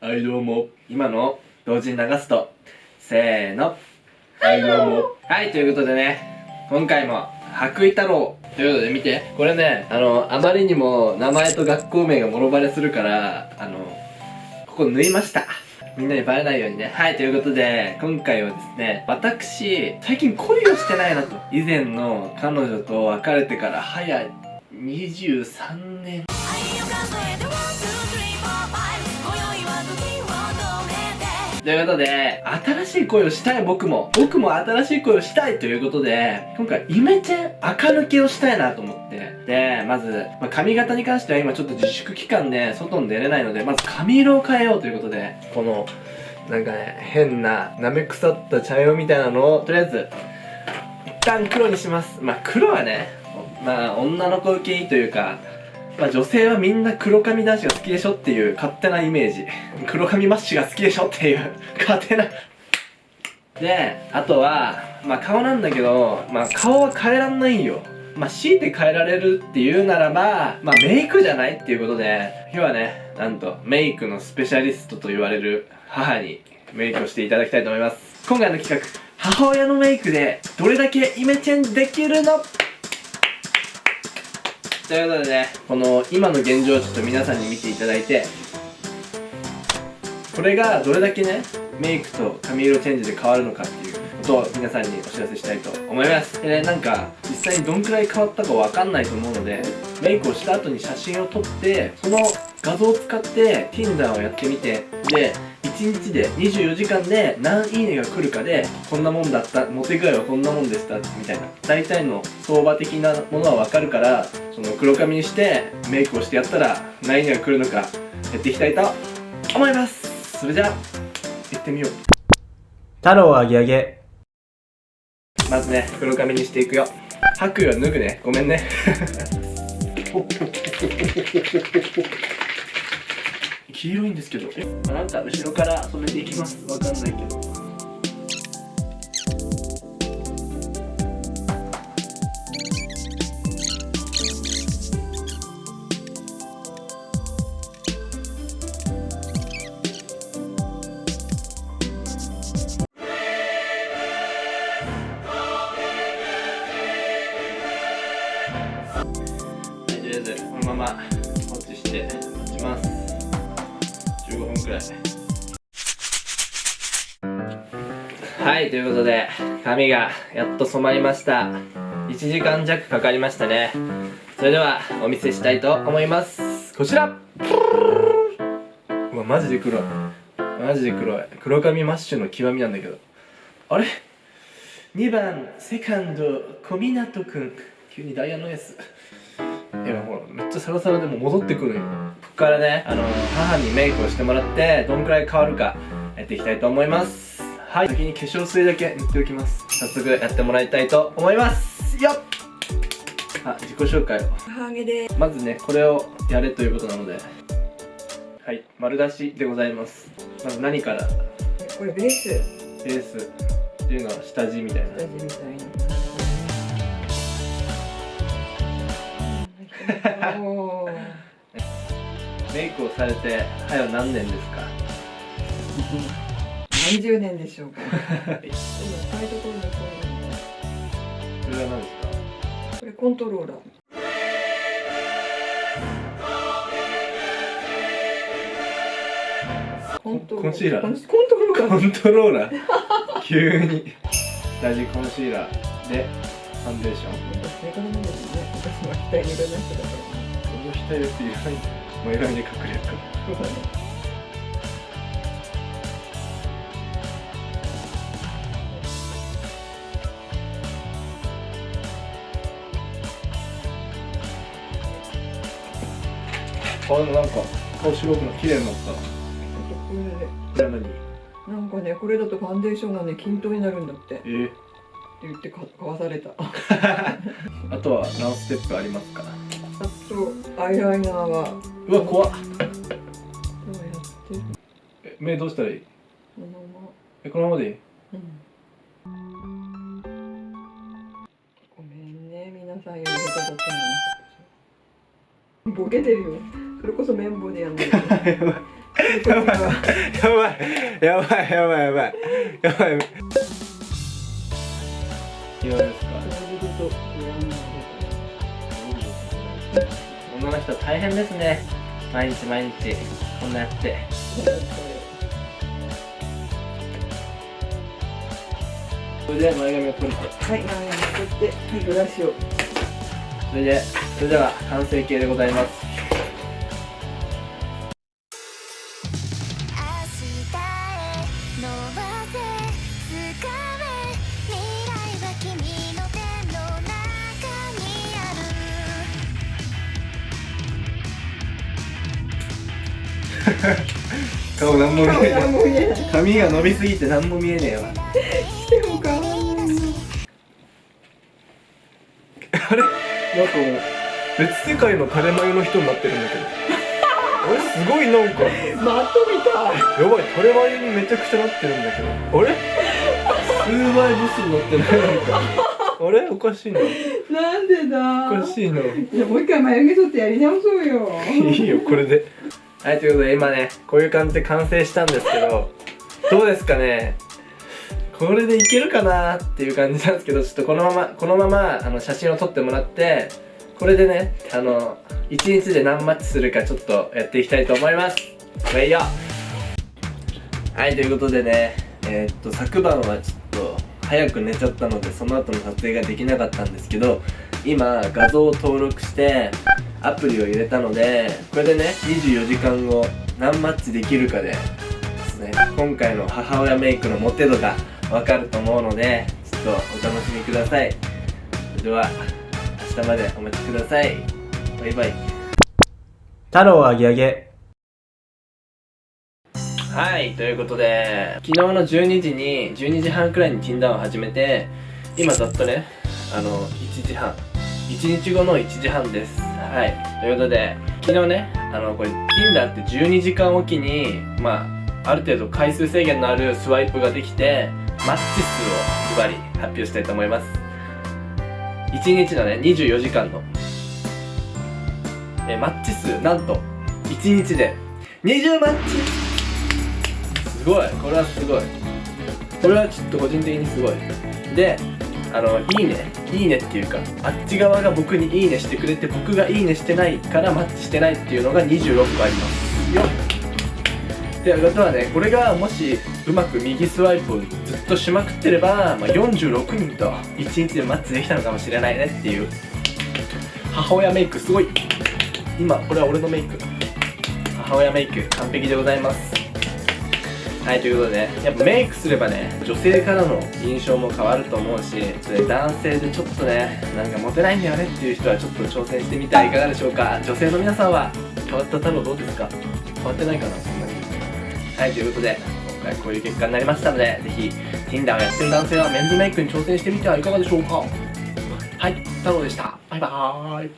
はいどうも。今の同時に流すと。せーの。はいどうも。はいということでね。今回も白衣太郎ということで見て。これねあのあまりにも名前と学校名がもろバレするからあのここ縫いました。みんなにバレないようにね。はい、ということで、今回はですね、私、最近恋をしてないなと。以前の彼女と別れてから早23年。ということで、新しい恋をしたい僕も、僕も新しい恋をしたいということで、今回イメチェン垢抜けをしたいなと思って。で、まず、まあ、髪型に関しては今ちょっと自粛期間で外に出れないので、まず髪色を変えようということで、この、なんかね、変な、舐め腐った茶色みたいなのを、とりあえず、一旦黒にします。まあ黒はね、まあ女の子受けいいというか、まあ女性はみんな黒髪男子が好きでしょっていう勝手なイメージ。黒髪マッシュが好きでしょっていう勝手なで、あとは、まあ顔なんだけど、まあ顔は変えらんないんよ。まあ強いて変えられるっていうならば、まあメイクじゃないっていうことで、今日はね、なんとメイクのスペシャリストと言われる母にメイクをしていただきたいと思います。今回の企画、母親のメイクでどれだけイメチェンできるのということでね、この今の現状をちょっと皆さんに見ていただいて、これがどれだけね、メイクと髪色チェンジで変わるのかっていうと皆さんにお知らせしたいと思います。でね、なんか実際にどんくらい変わったかわかんないと思うので、メイクをした後に写真を撮って、その画像を使って Tinder をやってみて、で、1日で24時間で何いいねが来るかでこんなもんだったモテ具合はこんなもんでしたみたいな。大体の相場的なものは分かるからその黒髪にしてメイクをしてやったら何いいねが来るのかやっていきたいと思います。それじゃあ行ってみよう。太郎あげあげまずね黒髪にしていくよ。白衣は脱ぐね。ごめんね。黄色いんですけど。え、まあ、なんか後ろから染めていきます。わかんないけど放置して待ちます。15分くらいはいということで髪がやっと染まりました。1時間弱かかりましたね。それではお見せしたいと思います。こちら。うわマジで黒い。マジで黒い。黒髪マッシュの極みなんだけど。あれ？2番セカンド小湊くん。急にダイヤのエース。いやほらめっちゃサラサラでも戻ってくるよ。ここからねあの母にメイクをしてもらってどんくらい変わるかやっていきたいと思います。はい。先に化粧水だけ塗っておきます。早速やってもらいたいと思います。よっ！あ自己紹介を。母げでまずねこれをやれということなので。はい丸出しでございます。まず何から？これベース。ベースっていうのは下地みたいな。味みたいなメイクをされてはよ何年ですか？何十年でしょうか。はいでも使いどころがここれは何ですか？れこれコントローラー。コントコンシーラー？コントローラー。コントローラー？急に。下地コンシーラーで。ファンデーションね私は額にいろんな人だからこの額っていらないもう選びに隠れるからそうだね顔のなんか顔白くな綺麗になったこれ何なんかねこれだとファンデーションがね均等になるんだってってえー、言ってか買わされた。あ あとは何ステップありますか？とアイライナーは。うわ怖っ。どうやって？るえ目どうしたらいい？このまま。えこのままでいい？うん。ごめんね皆さんより下手だったのにボケてるよ。それこそ綿棒でやんないと。やばい。やばい。やばい。やばい。やばい。やばいいかがですか女の人大変ですね毎日毎日こんなやってそれで前髪を取るはい前に取ってブラシをそれでそれでは完成形でございます 顔なん。も見えない髪が伸びすぎて何も見えねえわ。でも変わんないのあれ？なんかもう別世界の垂れ眉の人になってるんだけど。あれ？すごいなんか。マットみた。いやばい垂れ眉にめちゃくちゃなってるんだけど。あれ？数倍ブスになってない？なんか。あれ？おかしいな。なんでだ？おかしいな。じゃあもう一回眉毛取ってやり直そうよ。いいよこれではいということで今ねこういう感じで完成したんですけどどうですかね？これでいけるかなっていう感じなんですけどちょっとこのままこのままあの写真を撮ってもらってこれでねあの1日で何マッチするかちょっとやっていきたいと思います。これいいよはいということでねえーっと昨晩はちょっと早く寝ちゃったのでその後の撮影ができなかったんですけど今画像を登録してアプリを入れたのでこれでね24時間後何マッチできるかでですね今回の母親メイクのモテ度がわかると思うのでちょっとお楽しみください。それでは明日までお待ちください。バイバイ。太郎あげあげはいということで昨日の12時に12時半くらいに Tinder を始めて今ざっとねあの1時半1日後の1時半です。はい。ということで昨日ねあのこれ Tinder って12時間おきにまあある程度回数制限のあるスワイプができてマッチ数をズバリ発表したいと思います。1日のね24時間の。えマッチ数なんと1日で。20マッチ。すごい。これはすごい。これはちょっと個人的にすごい。であのいいね。いいねっていうかあっち側が僕にいいねしてくれて僕がいいねしてないからマッチしてないっていうのが26個あります。よ。ってことはねこれがもしうまく右スワイプをずっとしまくってれば、まあ、46人と1日でマッチできたのかもしれないねっていう。母親メイクすごい。今これは俺のメイク。母親メイク完璧でございます。はいということでやっぱメイクすればね女性からの印象も変わると思うしそれ男性でちょっとねなんかモテないんだよねっていう人はちょっと挑戦してみてはいかがでしょうか。女性の皆さんは変わった太郎どうですか？変わってないかなそんなに。はいということで今回こういう結果になりましたのでぜひ Tinder をやってる男性はメンズメイクに挑戦してみてはいかがでしょうか。はい太郎でした。バイバーイ。